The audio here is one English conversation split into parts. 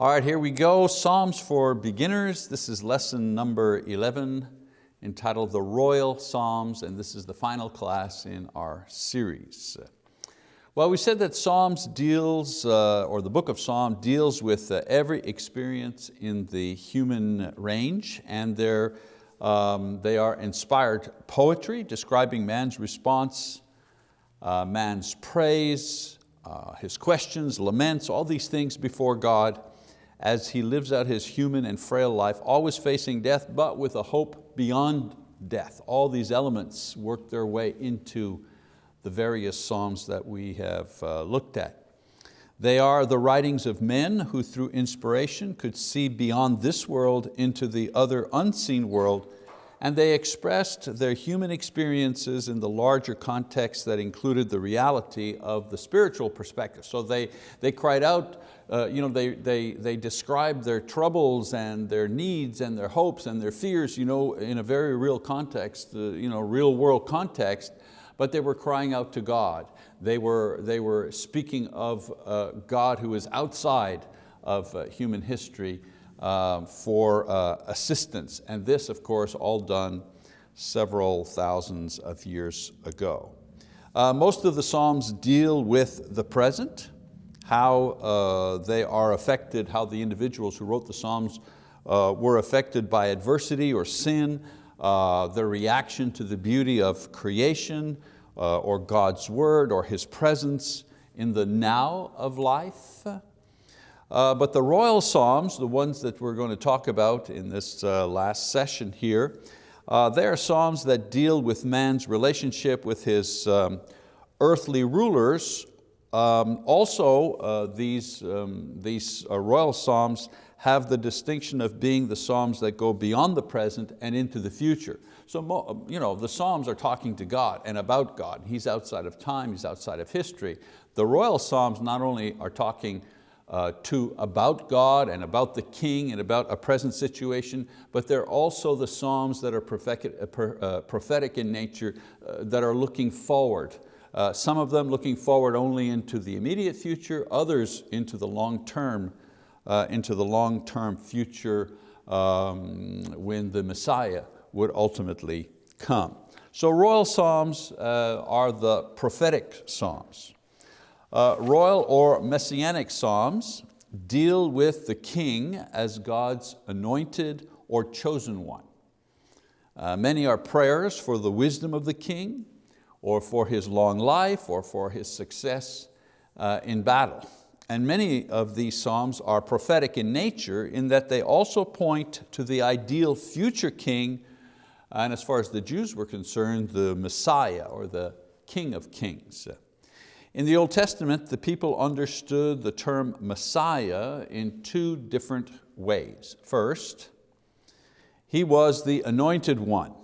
All right, here we go. Psalms for beginners. This is lesson number 11 entitled The Royal Psalms, and this is the final class in our series. Well, we said that Psalms deals, uh, or the book of Psalm deals with uh, every experience in the human range, and they're, um, they are inspired poetry describing man's response, uh, man's praise, uh, his questions, laments, all these things before God as he lives out his human and frail life, always facing death, but with a hope beyond death. All these elements work their way into the various Psalms that we have uh, looked at. They are the writings of men who through inspiration could see beyond this world into the other unseen world and they expressed their human experiences in the larger context that included the reality of the spiritual perspective. So they, they cried out, uh, you know, they, they, they described their troubles and their needs and their hopes and their fears you know, in a very real context, uh, you know, real world context, but they were crying out to God. They were, they were speaking of uh, God who is outside of uh, human history uh, for uh, assistance. And this, of course, all done several thousands of years ago. Uh, most of the Psalms deal with the present, how uh, they are affected, how the individuals who wrote the Psalms uh, were affected by adversity or sin, uh, their reaction to the beauty of creation or God's word or His presence in the now of life. Uh, but the royal psalms, the ones that we're going to talk about in this uh, last session here, uh, they are psalms that deal with man's relationship with his um, earthly rulers. Um, also, uh, these, um, these uh, royal psalms have the distinction of being the psalms that go beyond the present and into the future. So you know, the psalms are talking to God and about God. He's outside of time, He's outside of history. The royal psalms not only are talking uh, to about God and about the king and about a present situation, but they're also the Psalms that are prophetic, uh, uh, prophetic in nature uh, that are looking forward. Uh, some of them looking forward only into the immediate future, others into the long term, into the long term future um, when the Messiah would ultimately come. So royal Psalms are the prophetic Psalms. Uh, royal or messianic psalms deal with the king as God's anointed or chosen one. Uh, many are prayers for the wisdom of the king or for his long life or for his success uh, in battle. And many of these psalms are prophetic in nature in that they also point to the ideal future king and as far as the Jews were concerned, the Messiah or the King of Kings. In the Old Testament, the people understood the term Messiah in two different ways. First, he was the anointed one,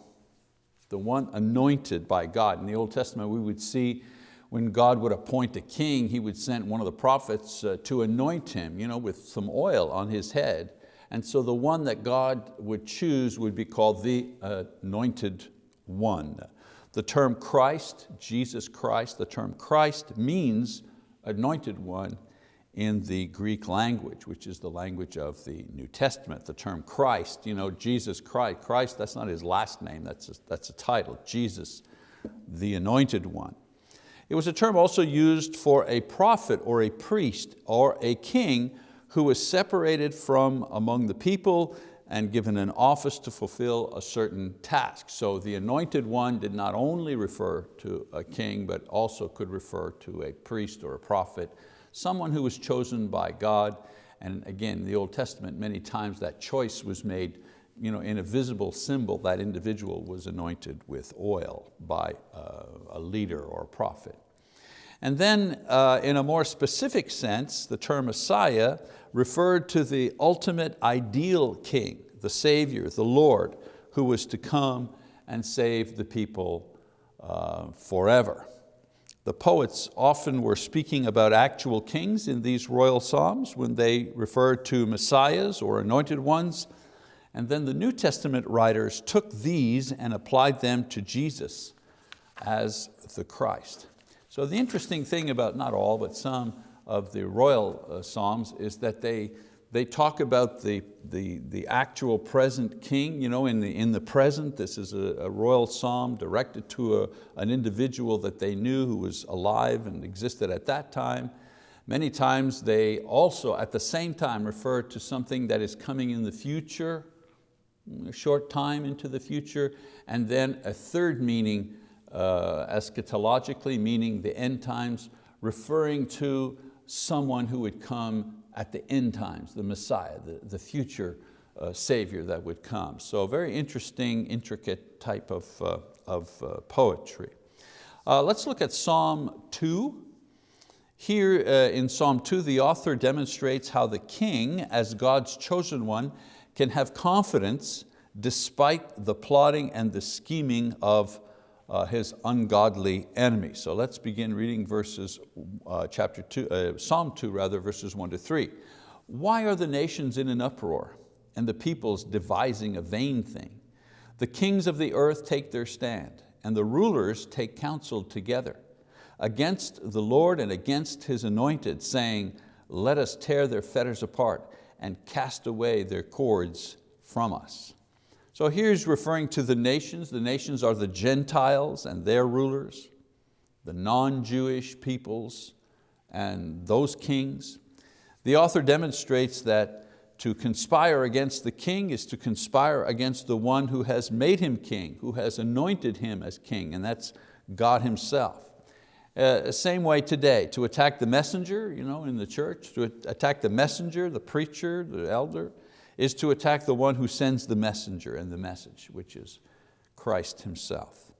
the one anointed by God. In the Old Testament, we would see when God would appoint a king, he would send one of the prophets uh, to anoint him you know, with some oil on his head. And so the one that God would choose would be called the anointed one. The term Christ, Jesus Christ, the term Christ means anointed one in the Greek language, which is the language of the New Testament. The term Christ, you know, Jesus Christ, Christ, that's not his last name, that's a, that's a title, Jesus, the anointed one. It was a term also used for a prophet or a priest or a king who was separated from among the people and given an office to fulfill a certain task. So the anointed one did not only refer to a king, but also could refer to a priest or a prophet, someone who was chosen by God. And again, in the Old Testament, many times that choice was made you know, in a visible symbol, that individual was anointed with oil by uh, a leader or a prophet. And then uh, in a more specific sense, the term Messiah referred to the ultimate ideal king, the Savior, the Lord, who was to come and save the people uh, forever. The poets often were speaking about actual kings in these royal psalms when they referred to messiahs or anointed ones. And then the New Testament writers took these and applied them to Jesus as the Christ. So the interesting thing about not all, but some of the royal uh, psalms is that they, they talk about the, the, the actual present king. You know, in, the, in the present, this is a, a royal psalm directed to a, an individual that they knew who was alive and existed at that time. Many times they also at the same time refer to something that is coming in the future, a short time into the future, and then a third meaning uh, eschatologically, meaning the end times, referring to someone who would come at the end times, the Messiah, the, the future uh, Savior that would come. So very interesting, intricate type of, uh, of uh, poetry. Uh, let's look at Psalm 2. Here uh, in Psalm 2, the author demonstrates how the king, as God's chosen one, can have confidence despite the plotting and the scheming of uh, his ungodly enemy. So let's begin reading verses, uh, chapter two, uh, Psalm 2 rather, verses one to three. Why are the nations in an uproar and the peoples devising a vain thing? The kings of the earth take their stand and the rulers take counsel together against the Lord and against His anointed, saying, let us tear their fetters apart and cast away their cords from us. So here's referring to the nations. The nations are the Gentiles and their rulers, the non-Jewish peoples and those kings. The author demonstrates that to conspire against the king is to conspire against the one who has made him king, who has anointed him as king, and that's God himself. Uh, same way today, to attack the messenger you know, in the church, to attack the messenger, the preacher, the elder, is to attack the one who sends the messenger and the message, which is Christ himself.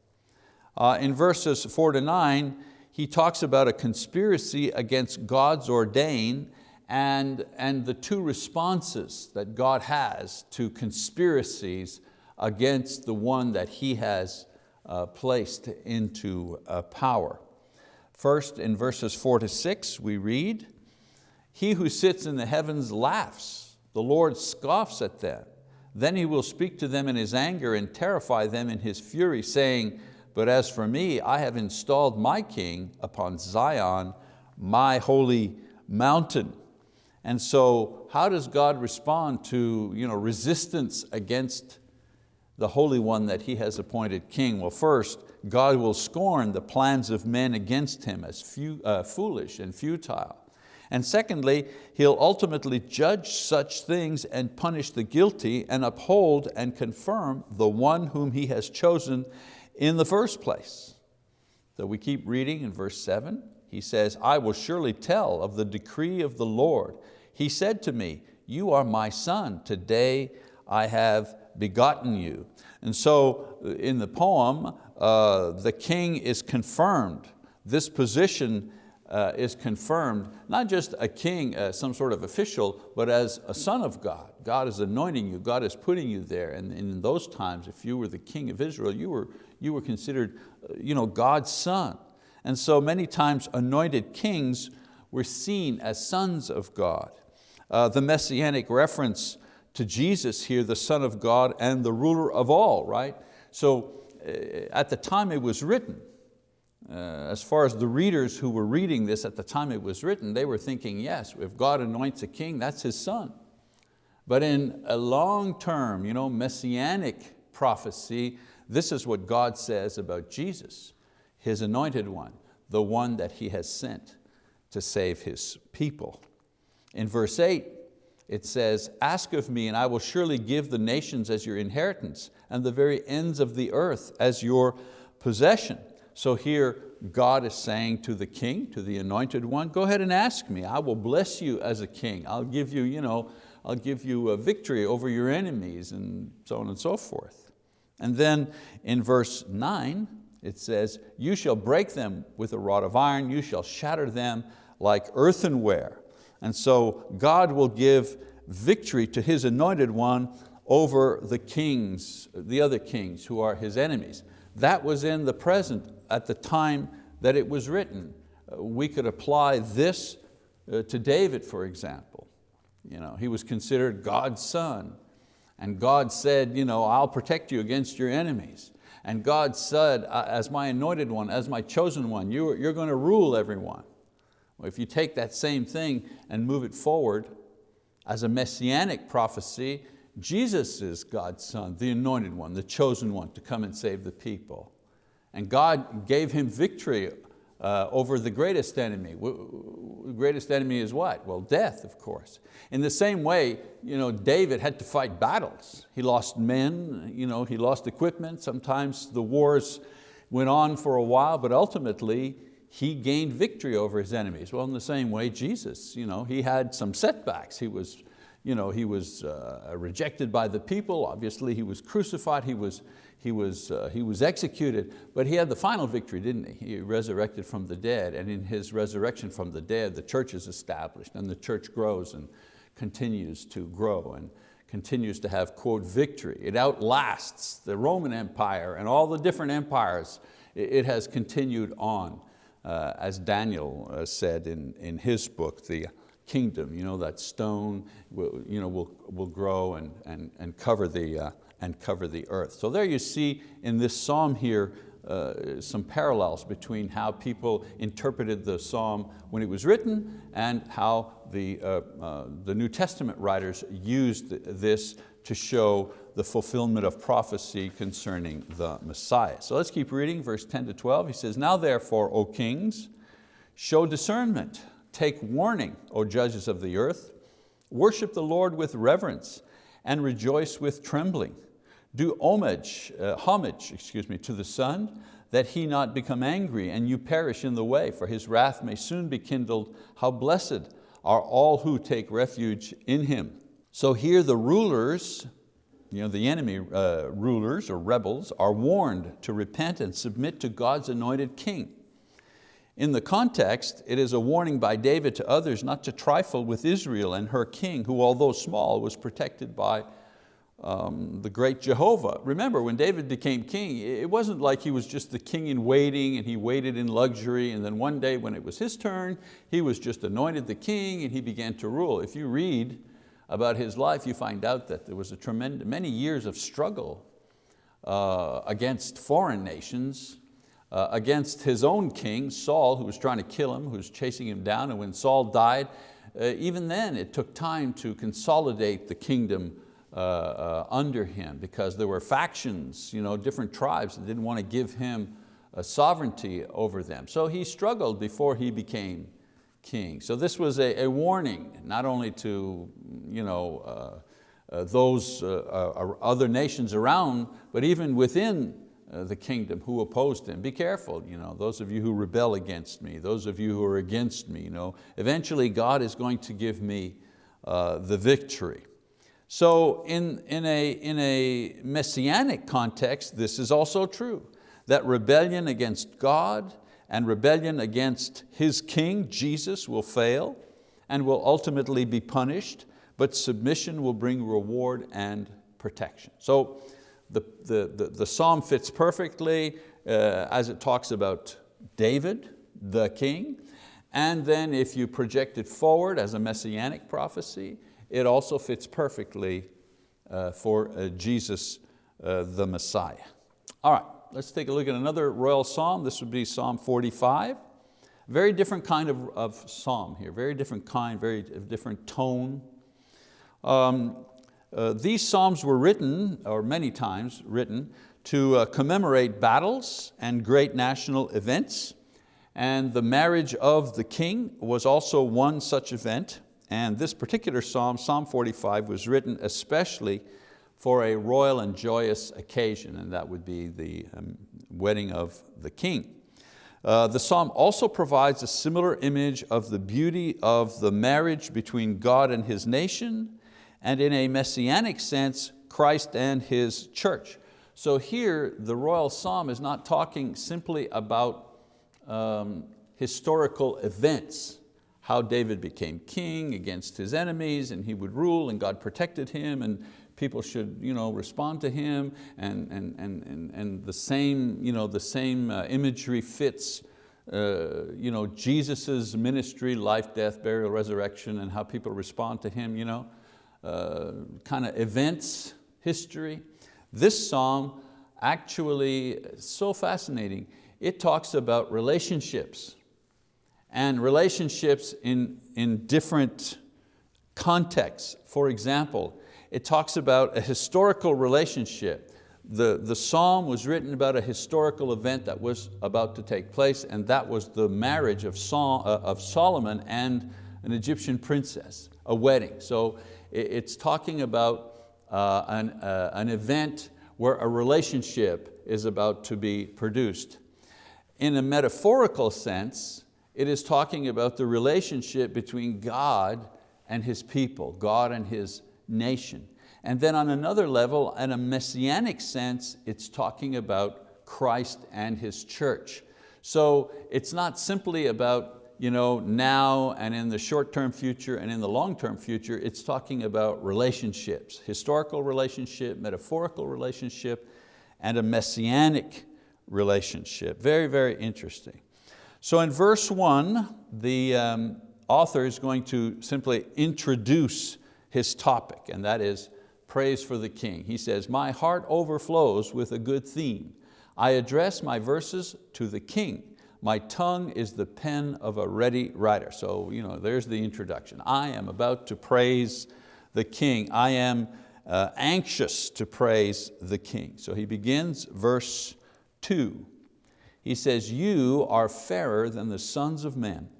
Uh, in verses four to nine, he talks about a conspiracy against God's ordain and, and the two responses that God has to conspiracies against the one that He has uh, placed into uh, power. First, in verses four to six, we read, He who sits in the heavens laughs the Lord scoffs at them. Then He will speak to them in His anger and terrify them in His fury, saying, but as for me, I have installed my king upon Zion, my holy mountain. And so how does God respond to you know, resistance against the Holy One that He has appointed king? Well, first, God will scorn the plans of men against Him as few, uh, foolish and futile. And secondly, He'll ultimately judge such things and punish the guilty and uphold and confirm the one whom He has chosen in the first place. So we keep reading in verse seven, he says, I will surely tell of the decree of the Lord. He said to me, you are my son, today I have begotten you. And so uh, in the poem, uh, the king is confirmed. This position uh, is confirmed, not just a king, uh, some sort of official, but as a son of God. God is anointing you, God is putting you there. And, in those times, if you were the king of Israel, you were, you were considered uh, you know, God's son. And so many times anointed kings were seen as sons of God. Uh, the messianic reference to Jesus here, the son of God and the ruler of all, right? So uh, at the time it was written, uh, as far as the readers who were reading this at the time it was written, they were thinking, yes, if God anoints a king, that's his son. But in a long-term, you know, messianic prophecy, this is what God says about Jesus, His anointed one, the one that He has sent to save His people. In verse eight, it says, ask of me and I will surely give the nations as your inheritance and the very ends of the earth as your possession. So here God is saying to the king, to the anointed one, go ahead and ask me. I will bless you as a king. I'll give you, you know, I'll give you a victory over your enemies and so on and so forth. And then in verse nine, it says, you shall break them with a rod of iron, you shall shatter them like earthenware. And so God will give victory to His anointed one over the kings, the other kings who are His enemies. That was in the present at the time that it was written. Uh, we could apply this uh, to David, for example. You know, he was considered God's son. And God said, you know, I'll protect you against your enemies. And God said, as my anointed one, as my chosen one, you're, you're going to rule everyone. Well, if you take that same thing and move it forward, as a messianic prophecy, Jesus is God's son, the anointed one, the chosen one to come and save the people. And God gave him victory uh, over the greatest enemy. The greatest enemy is what? Well, death, of course. In the same way, you know, David had to fight battles. He lost men, you know, he lost equipment. Sometimes the wars went on for a while, but ultimately he gained victory over his enemies. Well, in the same way, Jesus, you know, he had some setbacks. He was you know, he was uh, rejected by the people, obviously he was crucified, he was, he, was, uh, he was executed, but he had the final victory, didn't he? He resurrected from the dead, and in his resurrection from the dead, the church is established, and the church grows and continues to grow and continues to have, quote, victory. It outlasts the Roman Empire and all the different empires. It has continued on, uh, as Daniel uh, said in, in his book, the kingdom. You know, that stone will, you know, will, will grow and, and, and, cover the, uh, and cover the earth. So there you see in this psalm here uh, some parallels between how people interpreted the psalm when it was written and how the, uh, uh, the New Testament writers used this to show the fulfillment of prophecy concerning the Messiah. So let's keep reading, verse 10 to 12. He says, Now therefore, O kings, show discernment Take warning, O judges of the earth. Worship the Lord with reverence and rejoice with trembling. Do homage, uh, homage excuse me, to the Son, that He not become angry and you perish in the way, for His wrath may soon be kindled. How blessed are all who take refuge in Him. So here the rulers, you know, the enemy uh, rulers or rebels are warned to repent and submit to God's anointed king. In the context, it is a warning by David to others not to trifle with Israel and her king, who although small, was protected by um, the great Jehovah. Remember, when David became king, it wasn't like he was just the king in waiting and he waited in luxury and then one day when it was his turn, he was just anointed the king and he began to rule. If you read about his life, you find out that there was a tremendous, many years of struggle uh, against foreign nations, uh, against his own king, Saul, who was trying to kill him, who was chasing him down. And when Saul died, uh, even then it took time to consolidate the kingdom uh, uh, under him because there were factions, you know, different tribes that didn't want to give him sovereignty over them. So he struggled before he became king. So this was a, a warning, not only to you know, uh, those other nations around, but even within the kingdom who opposed him. Be careful, you know, those of you who rebel against me, those of you who are against me, you know, eventually God is going to give me uh, the victory. So in, in, a, in a messianic context, this is also true, that rebellion against God and rebellion against His King, Jesus, will fail and will ultimately be punished, but submission will bring reward and protection. So the, the, the, the psalm fits perfectly uh, as it talks about David, the king, and then if you project it forward as a messianic prophecy, it also fits perfectly uh, for uh, Jesus, uh, the Messiah. All right, let's take a look at another royal psalm. This would be Psalm 45. Very different kind of, of psalm here, very different kind, very different tone. Um, uh, these psalms were written, or many times written, to uh, commemorate battles and great national events. And the marriage of the king was also one such event. And this particular psalm, Psalm 45, was written especially for a royal and joyous occasion, and that would be the um, wedding of the king. Uh, the psalm also provides a similar image of the beauty of the marriage between God and His nation, and in a messianic sense, Christ and His church. So here, the royal psalm is not talking simply about um, historical events, how David became king against his enemies and he would rule and God protected him and people should you know, respond to him and, and, and, and, and the same, you know, the same uh, imagery fits uh, you know, Jesus' ministry, life, death, burial, resurrection, and how people respond to Him. You know? Uh, kind of events, history. This psalm actually, so fascinating, it talks about relationships and relationships in, in different contexts. For example, it talks about a historical relationship. The, the psalm was written about a historical event that was about to take place and that was the marriage of, Sol uh, of Solomon and an Egyptian princess, a wedding. So it's talking about uh, an, uh, an event where a relationship is about to be produced. In a metaphorical sense, it is talking about the relationship between God and His people, God and His nation. And then on another level, in a messianic sense, it's talking about Christ and His church. So it's not simply about you know, now and in the short-term future and in the long-term future, it's talking about relationships, historical relationship, metaphorical relationship, and a messianic relationship. Very, very interesting. So in verse one, the um, author is going to simply introduce his topic, and that is praise for the king. He says, my heart overflows with a good theme. I address my verses to the king. My tongue is the pen of a ready writer. So you know, there's the introduction. I am about to praise the king. I am uh, anxious to praise the king. So he begins verse two. He says, you are fairer than the sons of men.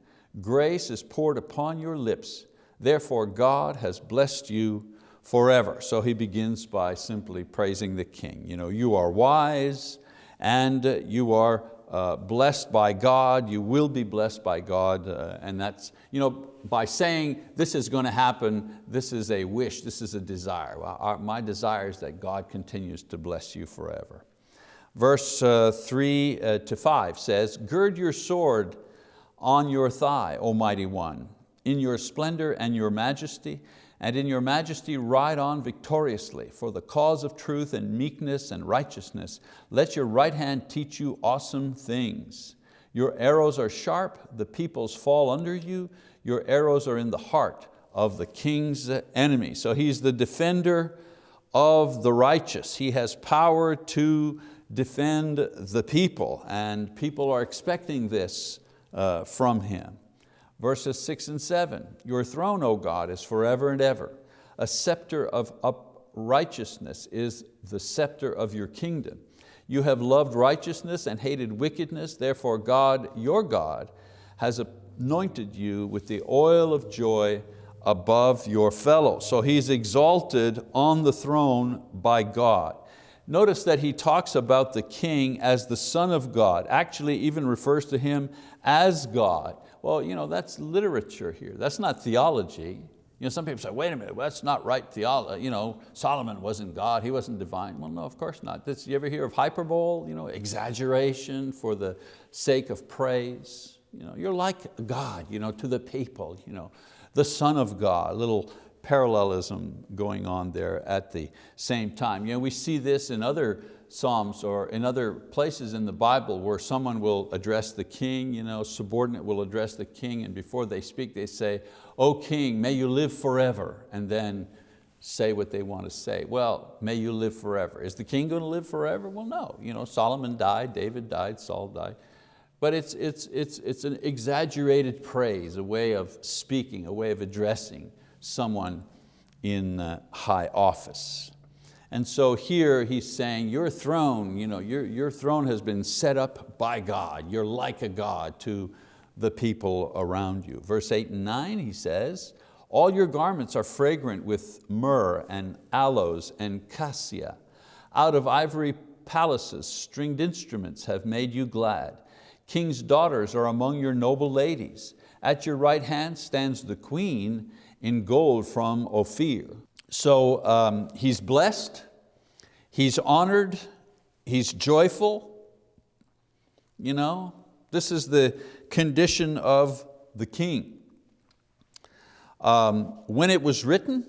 Grace is poured upon your lips. Therefore God has blessed you forever. So he begins by simply praising the king. You, know, you are wise and you are uh, blessed by God, you will be blessed by God, uh, and that's, you know, by saying this is going to happen, this is a wish, this is a desire. Our, my desire is that God continues to bless you forever. Verse uh, three uh, to five says, gird your sword on your thigh, O mighty one, in your splendor and your majesty, and in your majesty ride on victoriously for the cause of truth and meekness and righteousness. Let your right hand teach you awesome things. Your arrows are sharp, the peoples fall under you. Your arrows are in the heart of the king's enemy. So he's the defender of the righteous. He has power to defend the people and people are expecting this uh, from him. Verses six and seven, your throne, O God, is forever and ever. A scepter of uprightness is the scepter of your kingdom. You have loved righteousness and hated wickedness, therefore God, your God, has anointed you with the oil of joy above your fellows. So He's exalted on the throne by God. Notice that he talks about the king as the son of God, actually even refers to him as God. Well, you know, that's literature here. That's not theology. You know, some people say, wait a minute, well, that's not right theology. You know, Solomon wasn't God, he wasn't divine. Well, no, of course not. This, you ever hear of hyperbole, you know, exaggeration for the sake of praise? You know, you're like God you know, to the people, you know, the Son of God, a little parallelism going on there at the same time. You know, we see this in other Psalms or in other places in the Bible where someone will address the king, you know, subordinate will address the king and before they speak they say, O king, may you live forever, and then say what they want to say. Well, may you live forever. Is the king going to live forever? Well, no. You know, Solomon died, David died, Saul died. But it's, it's, it's, it's an exaggerated praise, a way of speaking, a way of addressing someone in uh, high office. And so here he's saying, your throne, you know, your, your throne has been set up by God. You're like a God to the people around you. Verse eight and nine, he says, all your garments are fragrant with myrrh and aloes and cassia. Out of ivory palaces, stringed instruments have made you glad. King's daughters are among your noble ladies. At your right hand stands the queen in gold from Ophir. So um, he's blessed, he's honored, he's joyful. You know, this is the condition of the king. Um, when it was written,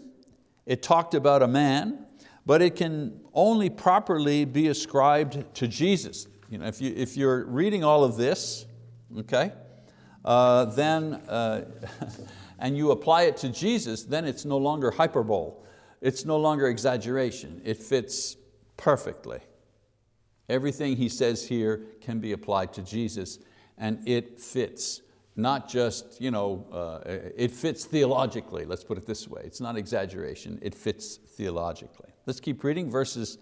it talked about a man, but it can only properly be ascribed to Jesus. You know, if, you, if you're reading all of this, okay, uh, then, uh, and you apply it to Jesus, then it's no longer hyperbole. It's no longer exaggeration. It fits perfectly. Everything he says here can be applied to Jesus and it fits not just, you know, uh, it fits theologically, let's put it this way. It's not exaggeration, it fits theologically. Let's keep reading verses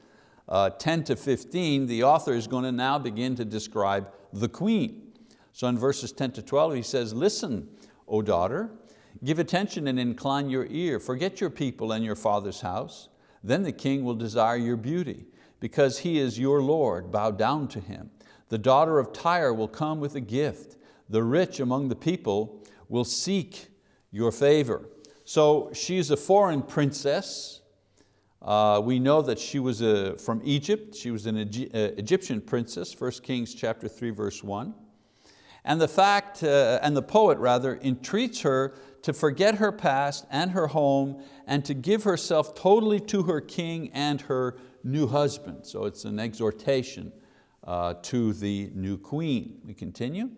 uh, 10 to 15. The author is going to now begin to describe the queen. So in verses 10 to 12 he says, listen, O daughter, give attention and incline your ear, forget your people and your father's house. Then the king will desire your beauty, because he is your Lord, bow down to him. The daughter of Tyre will come with a gift the rich among the people will seek your favor. So she's a foreign princess. Uh, we know that she was a, from Egypt. She was an uh, Egyptian princess, 1 Kings chapter 3, verse 1. And the fact, uh, and the poet rather, entreats her to forget her past and her home and to give herself totally to her king and her new husband. So it's an exhortation uh, to the new queen. We continue.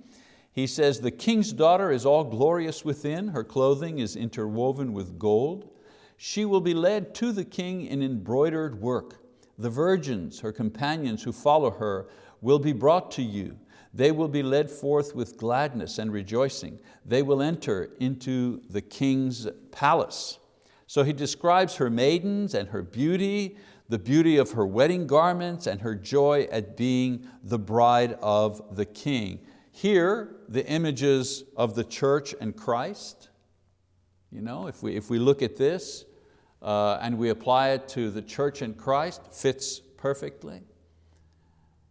He says, the king's daughter is all glorious within, her clothing is interwoven with gold. She will be led to the king in embroidered work. The virgins, her companions who follow her, will be brought to you. They will be led forth with gladness and rejoicing. They will enter into the king's palace. So he describes her maidens and her beauty, the beauty of her wedding garments and her joy at being the bride of the king. Here, the images of the church and Christ. You know, if we, if we look at this uh, and we apply it to the church and Christ, fits perfectly.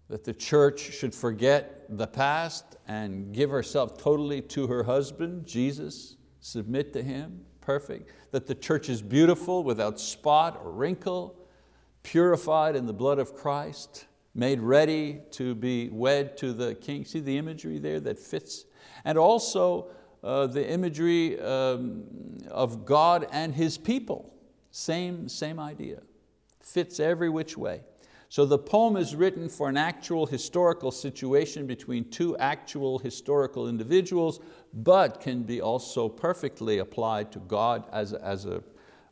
That the church should forget the past and give herself totally to her husband, Jesus, submit to Him, perfect. That the church is beautiful, without spot or wrinkle, purified in the blood of Christ, made ready to be wed to the king. See the imagery there that fits? And also uh, the imagery um, of God and His people. Same, same idea. Fits every which way. So the poem is written for an actual historical situation between two actual historical individuals, but can be also perfectly applied to God as, as a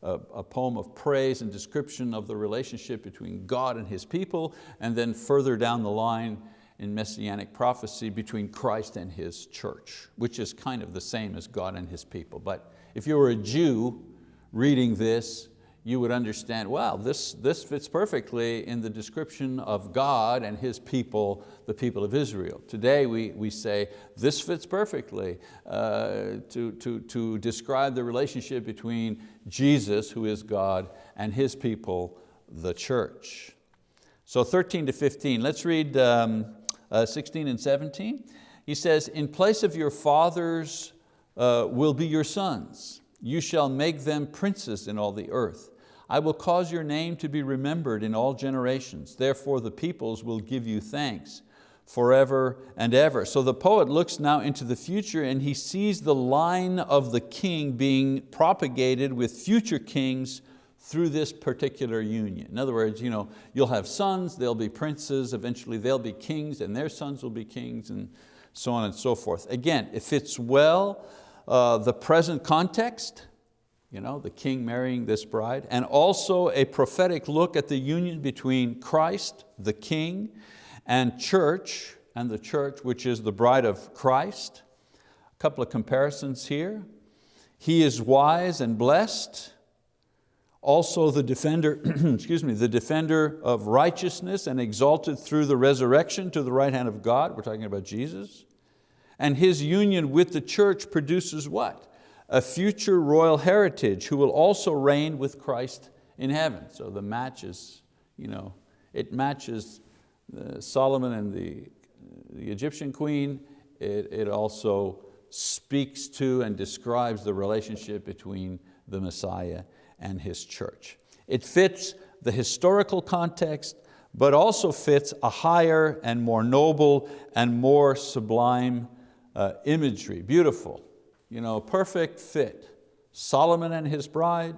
a, a poem of praise and description of the relationship between God and His people, and then further down the line in Messianic prophecy between Christ and His church, which is kind of the same as God and His people. But if you were a Jew reading this, you would understand, wow, this, this fits perfectly in the description of God and His people, the people of Israel. Today we, we say, this fits perfectly uh, to, to, to describe the relationship between Jesus, who is God, and His people, the church. So 13 to 15, let's read um, uh, 16 and 17. He says, in place of your fathers uh, will be your sons. You shall make them princes in all the earth. I will cause your name to be remembered in all generations. Therefore the peoples will give you thanks forever and ever. So the poet looks now into the future and he sees the line of the king being propagated with future kings through this particular union. In other words, you know, you'll have sons, they'll be princes, eventually they'll be kings and their sons will be kings and so on and so forth. Again, it fits well uh, the present context, you know, the king marrying this bride, and also a prophetic look at the union between Christ, the king, and church, and the church which is the bride of Christ. A couple of comparisons here. He is wise and blessed, also the defender, excuse me, the defender of righteousness and exalted through the resurrection to the right hand of God, we're talking about Jesus. And his union with the church produces what? A future royal heritage who will also reign with Christ in heaven. So the match is, you know, it matches Solomon and the, the Egyptian queen. It, it also speaks to and describes the relationship between the Messiah and His church. It fits the historical context, but also fits a higher and more noble and more sublime uh, imagery, beautiful you know, perfect fit. Solomon and his bride,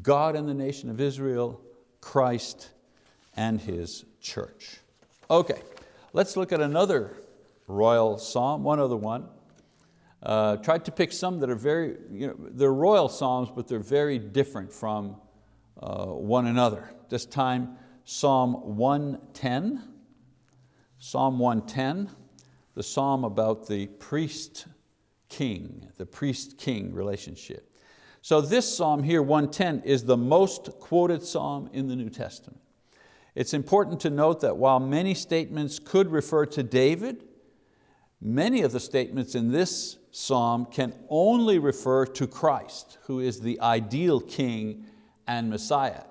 God and the nation of Israel, Christ and His church. Okay, let's look at another royal psalm, one other one. Uh, tried to pick some that are very, you know, they're royal psalms, but they're very different from uh, one another. This time, Psalm 110. Psalm 110, the psalm about the priest king, the priest-king relationship. So this psalm here, 110, is the most quoted psalm in the New Testament. It's important to note that while many statements could refer to David, many of the statements in this psalm can only refer to Christ, who is the ideal king and Messiah.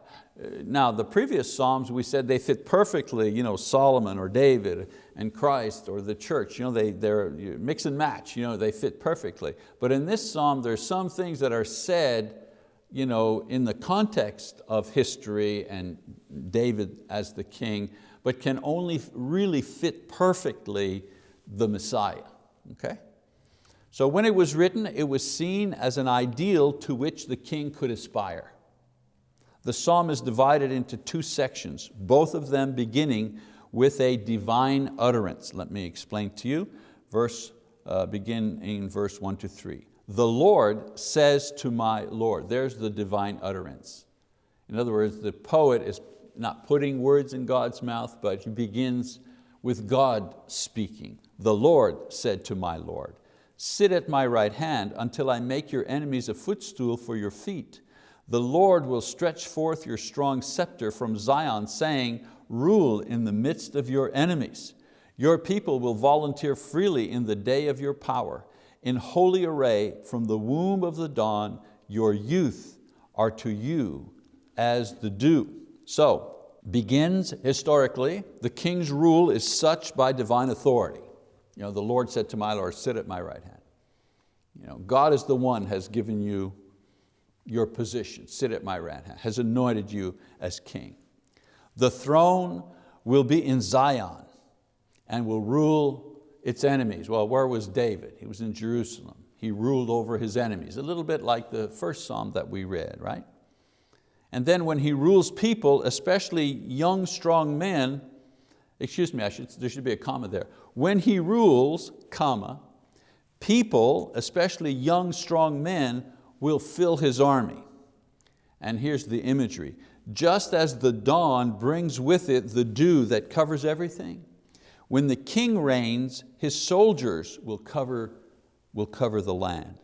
Now the previous Psalms we said they fit perfectly, you know, Solomon or David and Christ or the church, you know, they, they're mix and match, you know, they fit perfectly. But in this Psalm there's some things that are said you know, in the context of history and David as the king, but can only really fit perfectly the Messiah, okay? So when it was written, it was seen as an ideal to which the king could aspire. The psalm is divided into two sections, both of them beginning with a divine utterance. Let me explain to you. Verse, uh, begin in verse one to three. The Lord says to my Lord. There's the divine utterance. In other words, the poet is not putting words in God's mouth, but he begins with God speaking. The Lord said to my Lord, sit at my right hand until I make your enemies a footstool for your feet. The Lord will stretch forth your strong scepter from Zion, saying, rule in the midst of your enemies. Your people will volunteer freely in the day of your power. In holy array from the womb of the dawn, your youth are to you as the dew. So, begins historically, the king's rule is such by divine authority. You know, the Lord said to my Lord, sit at my right hand. You know, God is the one has given you your position, sit at my right hand, has anointed you as king. The throne will be in Zion and will rule its enemies. Well, where was David? He was in Jerusalem. He ruled over his enemies, a little bit like the first psalm that we read, right? And then when he rules people, especially young, strong men, excuse me, should, there should be a comma there. When he rules, comma, people, especially young, strong men, will fill his army. And here's the imagery. Just as the dawn brings with it the dew that covers everything, when the king reigns, his soldiers will cover, will cover the land.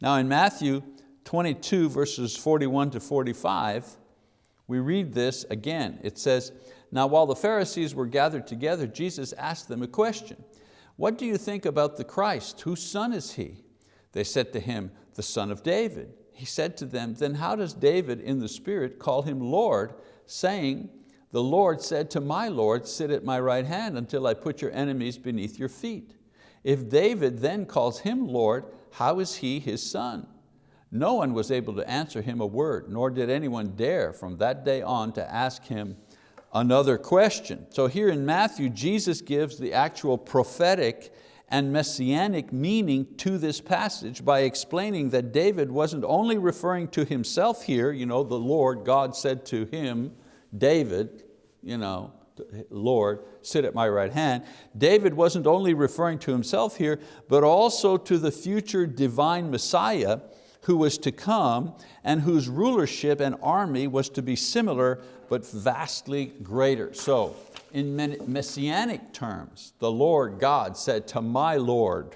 Now in Matthew 22 verses 41 to 45, we read this again. It says, now while the Pharisees were gathered together, Jesus asked them a question. What do you think about the Christ? Whose son is He? They said to Him, the son of David. He said to them, then how does David in the spirit call Him Lord, saying, the Lord said to my Lord, sit at my right hand until I put your enemies beneath your feet. If David then calls him Lord, how is he his son? No one was able to answer him a word, nor did anyone dare from that day on to ask him another question. So here in Matthew, Jesus gives the actual prophetic and messianic meaning to this passage by explaining that David wasn't only referring to himself here, you know, the Lord, God said to him, David, you know, Lord, sit at my right hand. David wasn't only referring to himself here, but also to the future divine Messiah who was to come and whose rulership and army was to be similar but vastly greater. So in messianic terms, the Lord God said to my Lord,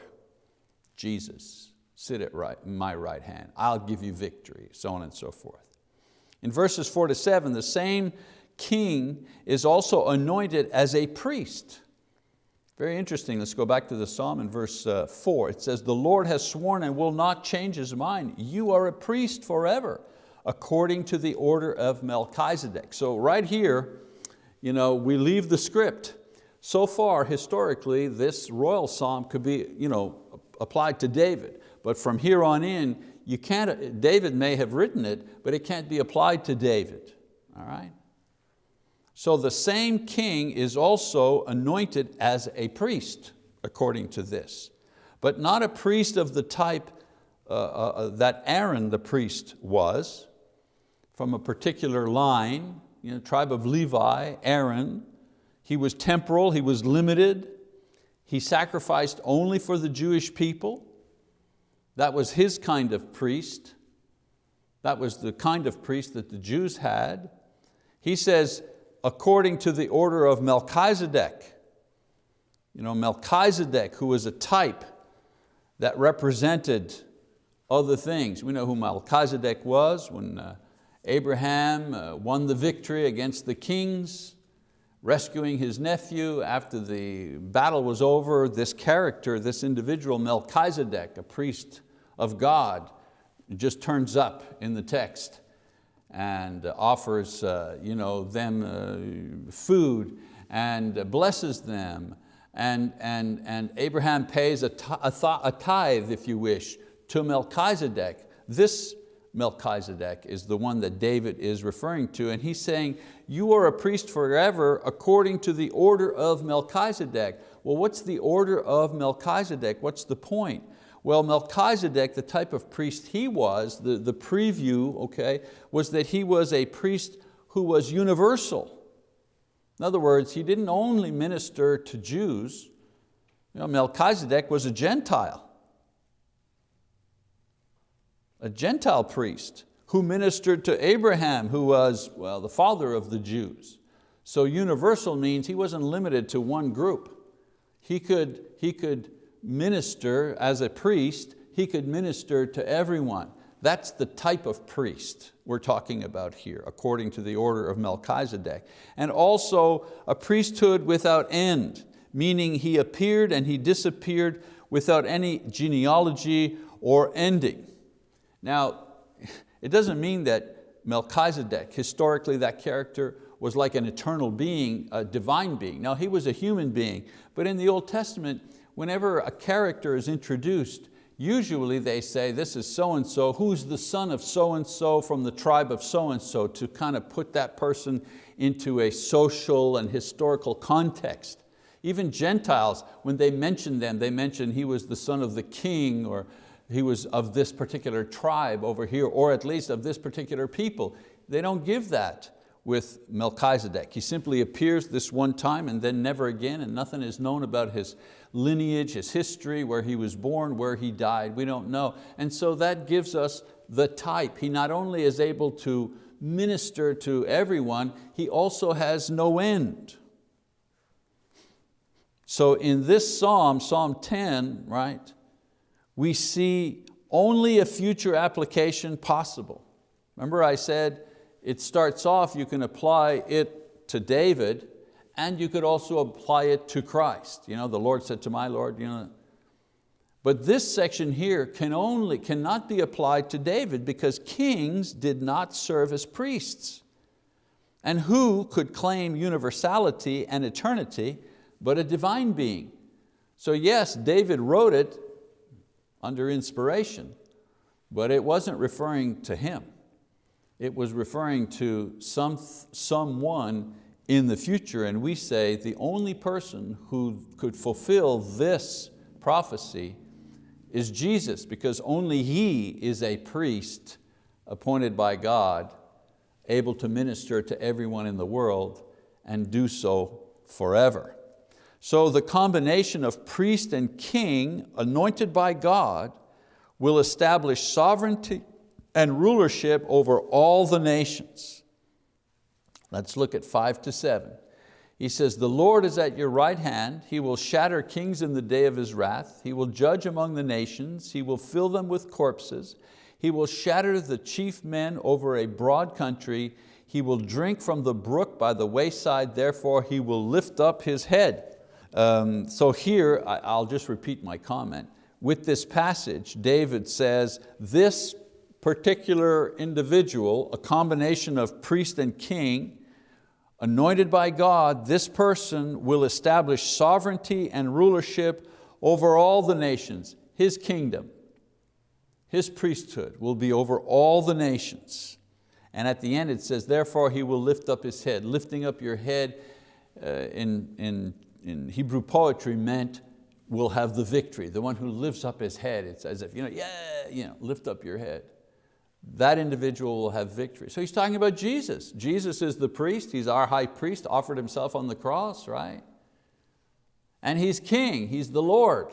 Jesus, sit at right, my right hand, I'll give you victory, so on and so forth. In verses four to seven, the same king is also anointed as a priest. Very interesting, let's go back to the Psalm in verse uh, four. It says, the Lord has sworn and will not change his mind. You are a priest forever, according to the order of Melchizedek. So right here, you know, we leave the script. So far, historically, this royal psalm could be you know, applied to David, but from here on in, you can't, David may have written it, but it can't be applied to David, all right? So the same king is also anointed as a priest, according to this, but not a priest of the type uh, uh, uh that Aaron the priest was, from a particular line, you know, tribe of Levi, Aaron. He was temporal, he was limited. He sacrificed only for the Jewish people. That was his kind of priest. That was the kind of priest that the Jews had. He says, according to the order of Melchizedek. You know, Melchizedek, who was a type that represented other things. We know who Melchizedek was when uh, Abraham uh, won the victory against the kings, rescuing his nephew after the battle was over. This character, this individual, Melchizedek, a priest of God, just turns up in the text and offers uh, you know, them uh, food and blesses them. And, and, and Abraham pays a, a tithe, if you wish, to Melchizedek. This Melchizedek is the one that David is referring to, and he's saying, you are a priest forever according to the order of Melchizedek. Well, what's the order of Melchizedek? What's the point? Well, Melchizedek, the type of priest he was, the, the preview, okay, was that he was a priest who was universal. In other words, he didn't only minister to Jews. You know, Melchizedek was a Gentile a Gentile priest who ministered to Abraham, who was, well, the father of the Jews. So universal means he wasn't limited to one group. He could, he could minister as a priest, he could minister to everyone. That's the type of priest we're talking about here, according to the order of Melchizedek. And also a priesthood without end, meaning he appeared and he disappeared without any genealogy or ending. Now, it doesn't mean that Melchizedek, historically that character was like an eternal being, a divine being. Now he was a human being, but in the Old Testament, whenever a character is introduced, usually they say this is so-and-so, who's the son of so-and-so from the tribe of so-and-so to kind of put that person into a social and historical context. Even Gentiles, when they mention them, they mention he was the son of the king or he was of this particular tribe over here, or at least of this particular people. They don't give that with Melchizedek. He simply appears this one time and then never again, and nothing is known about his lineage, his history, where he was born, where he died, we don't know. And so that gives us the type. He not only is able to minister to everyone, he also has no end. So in this Psalm, Psalm 10, right, we see only a future application possible. Remember I said it starts off, you can apply it to David and you could also apply it to Christ. You know, the Lord said to my Lord, you know, but this section here can only, cannot be applied to David because kings did not serve as priests. And who could claim universality and eternity but a divine being? So yes, David wrote it under inspiration, but it wasn't referring to him. It was referring to some, someone in the future, and we say the only person who could fulfill this prophecy is Jesus, because only He is a priest appointed by God, able to minister to everyone in the world and do so forever. So the combination of priest and king anointed by God will establish sovereignty and rulership over all the nations. Let's look at five to seven. He says, the Lord is at your right hand. He will shatter kings in the day of His wrath. He will judge among the nations. He will fill them with corpses. He will shatter the chief men over a broad country. He will drink from the brook by the wayside, therefore He will lift up His head. Um, so here, I, I'll just repeat my comment. With this passage, David says, this particular individual, a combination of priest and king, anointed by God, this person will establish sovereignty and rulership over all the nations, his kingdom. His priesthood will be over all the nations. And at the end it says, therefore he will lift up his head. Lifting up your head uh, in, in in Hebrew poetry meant will have the victory, the one who lifts up his head. It's as if, you know, yeah, you know, lift up your head. That individual will have victory. So he's talking about Jesus. Jesus is the priest, he's our high priest, offered himself on the cross, right? And he's king, he's the Lord.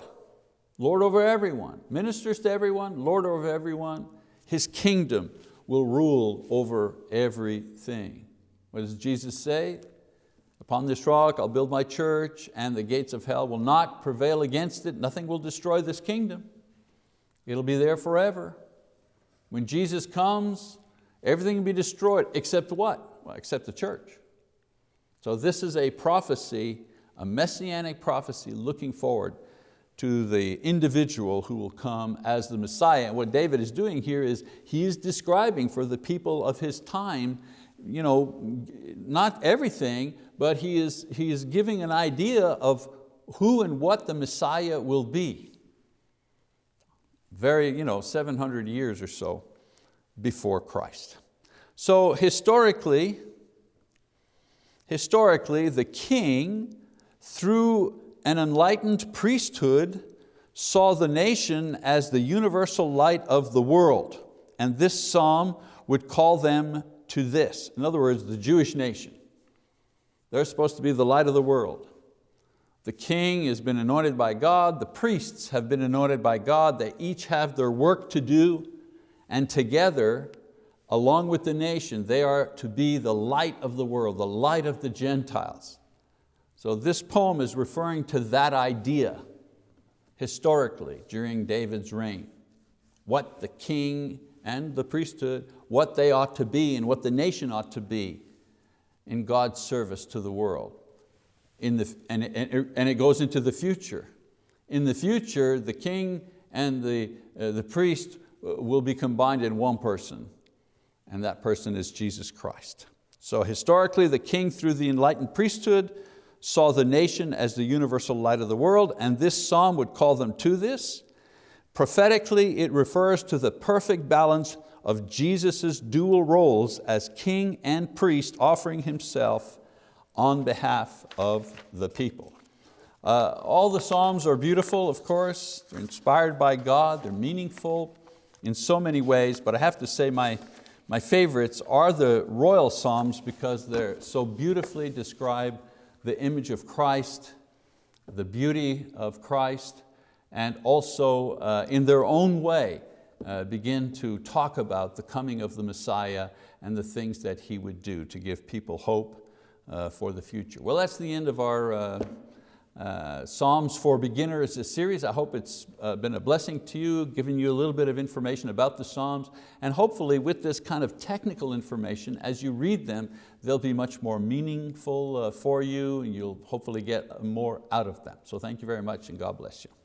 Lord over everyone, ministers to everyone, Lord over everyone. His kingdom will rule over everything. What does Jesus say? Upon this rock I'll build my church and the gates of hell will not prevail against it. Nothing will destroy this kingdom. It'll be there forever. When Jesus comes, everything will be destroyed except what? Well, except the church. So this is a prophecy, a messianic prophecy looking forward to the individual who will come as the Messiah. And what David is doing here is he is describing for the people of his time, you know, not everything, but he is, he is giving an idea of who and what the Messiah will be. Very, you know, 700 years or so before Christ. So historically, historically the king, through an enlightened priesthood, saw the nation as the universal light of the world. And this psalm would call them to this. In other words, the Jewish nation. They're supposed to be the light of the world. The king has been anointed by God, the priests have been anointed by God, they each have their work to do, and together, along with the nation, they are to be the light of the world, the light of the Gentiles. So this poem is referring to that idea historically during David's reign. What the king and the priesthood, what they ought to be and what the nation ought to be in God's service to the world in the, and, and, and it goes into the future. In the future, the king and the, uh, the priest uh, will be combined in one person, and that person is Jesus Christ. So historically, the king through the enlightened priesthood saw the nation as the universal light of the world, and this psalm would call them to this. Prophetically, it refers to the perfect balance of Jesus' dual roles as king and priest, offering Himself on behalf of the people. Uh, all the Psalms are beautiful, of course. They're inspired by God, they're meaningful in so many ways, but I have to say my, my favorites are the royal Psalms because they're so beautifully describe the image of Christ, the beauty of Christ, and also uh, in their own way uh, begin to talk about the coming of the Messiah and the things that He would do to give people hope uh, for the future. Well, that's the end of our uh, uh, Psalms for Beginners series. I hope it's uh, been a blessing to you, giving you a little bit of information about the Psalms, and hopefully with this kind of technical information, as you read them, they'll be much more meaningful uh, for you, and you'll hopefully get more out of them. So thank you very much, and God bless you.